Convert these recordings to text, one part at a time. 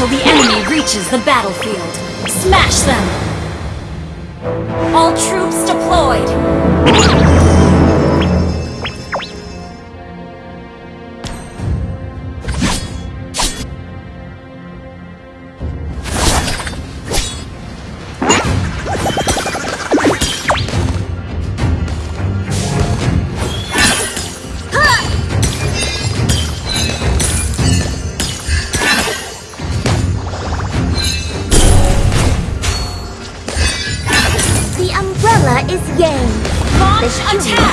until the enemy reaches the battlefield. Smash them! All troops deployed! Attack!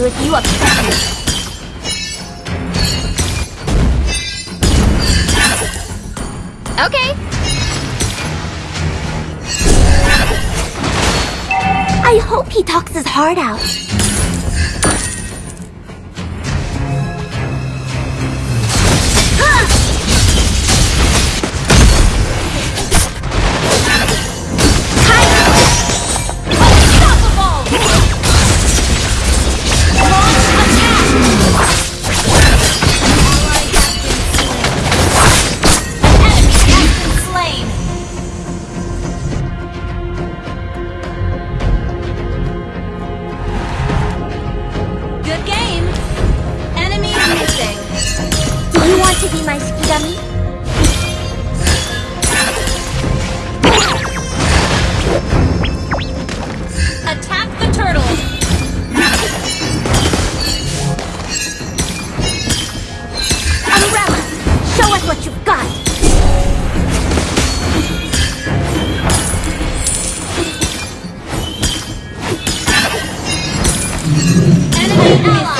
argue with you. Okay. I hope he talks his heart out. 到了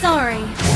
Sorry.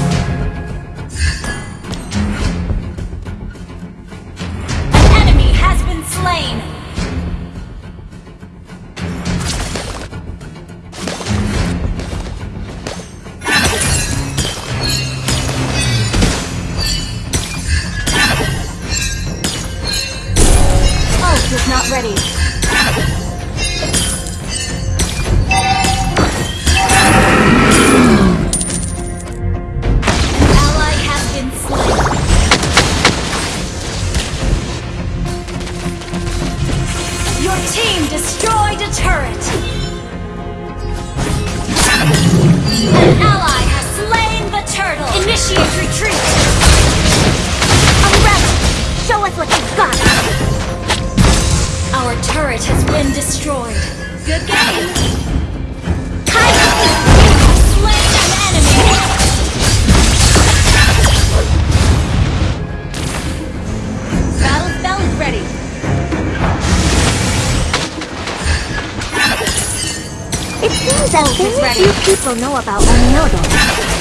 a turret! An ally has slain the turtle! Initiate retreat! A rebel! Show us what you've got! Our turret has been destroyed. Good game! Ult is ready. few people know about Onmyodo.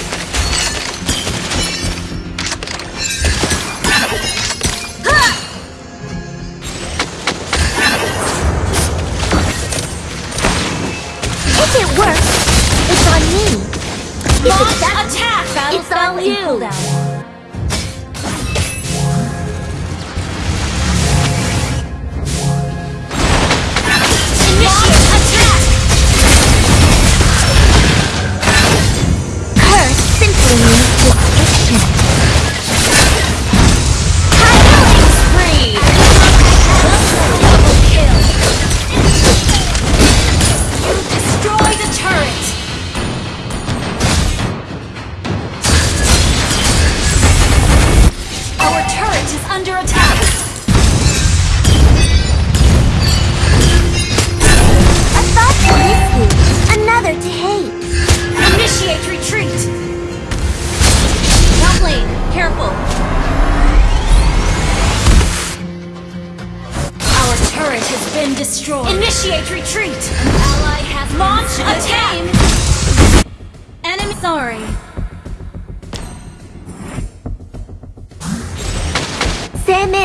Under attack!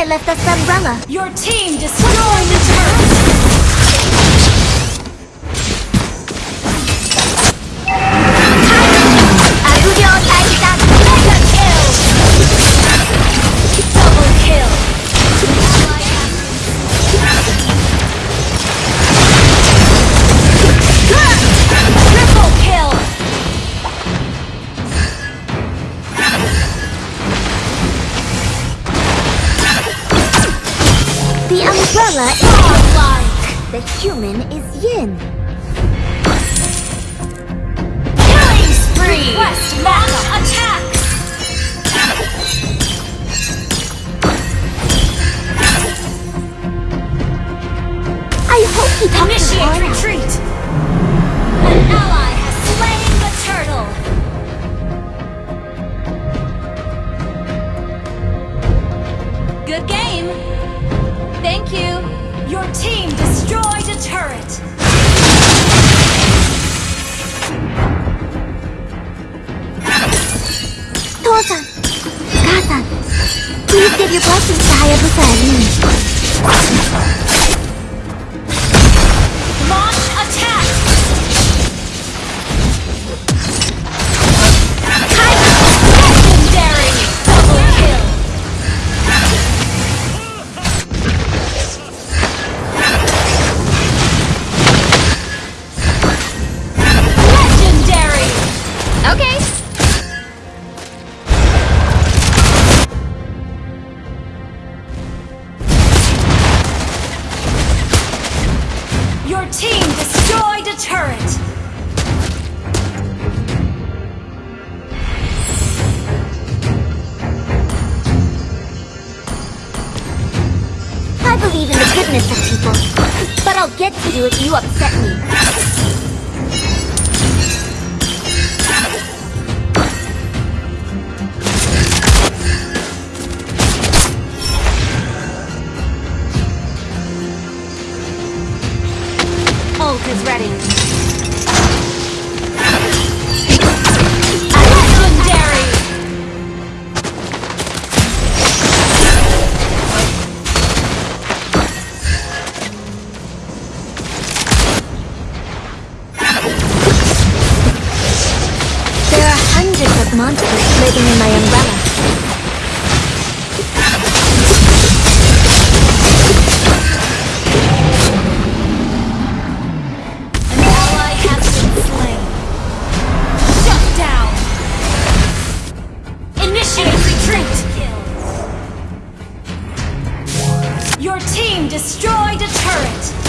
Left us umbrella. Your team destroyed the turret! The umbrella is the human is yin. Killing spree! Request launch attacks! I hope he talks Initiate retreat! An ally has slain the turtle! Good game! Team destroyed a turret! Tosan, Kasan, please give your blessings to Hayabusa and me. Believe in the goodness of people, but I'll get to you if you upset me. Monsters living in my umbrella. An ally has been slain. Shut down! Initiate retreat! Your team destroyed a turret!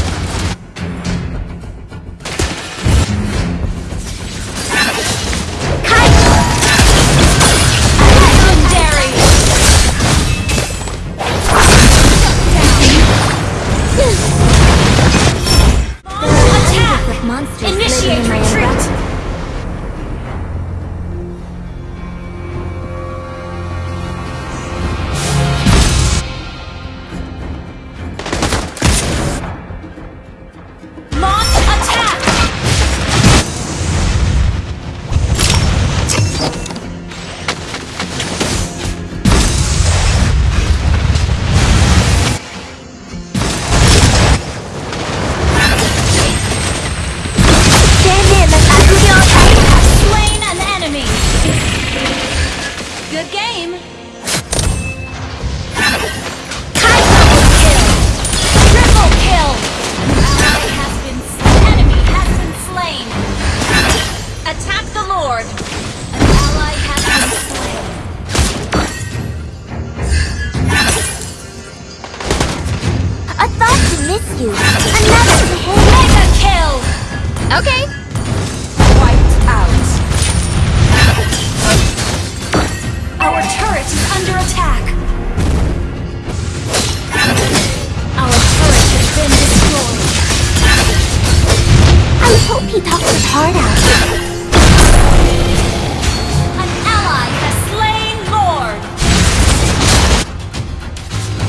He talks his heart out.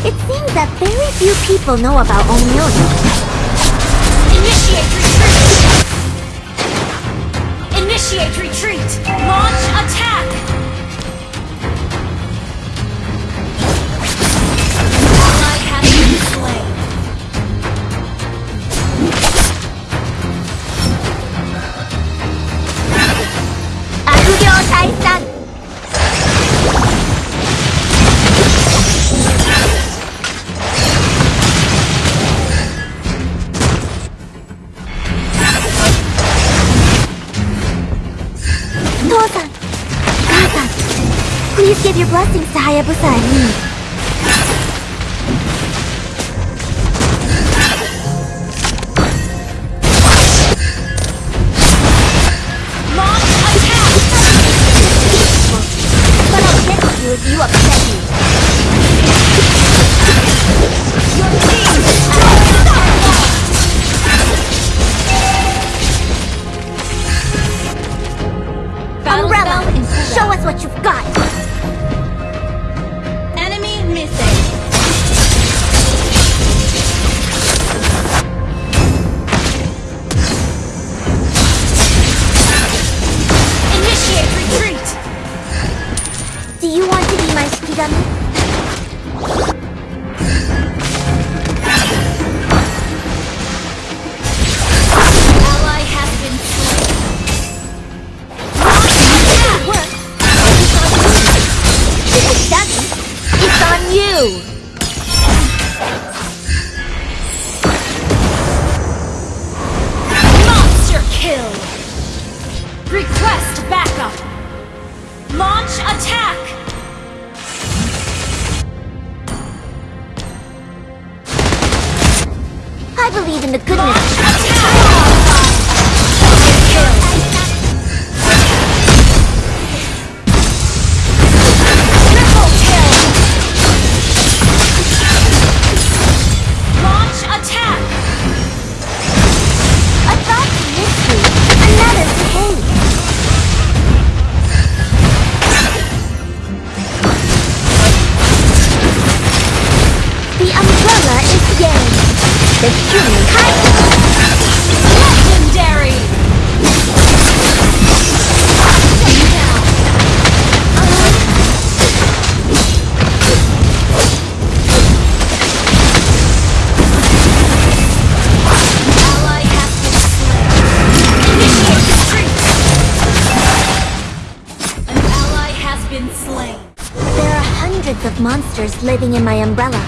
It seems that very few people know about Onmyodo. Initiate retreat! Initiate retreat! Launch attack! ダメ hundreds of monsters living in my umbrella.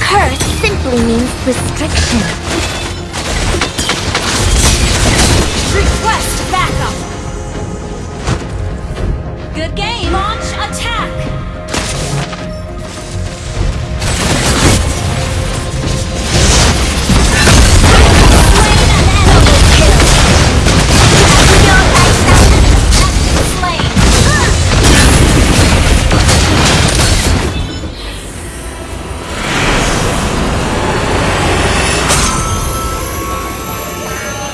Curse simply means restriction.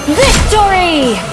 Victory!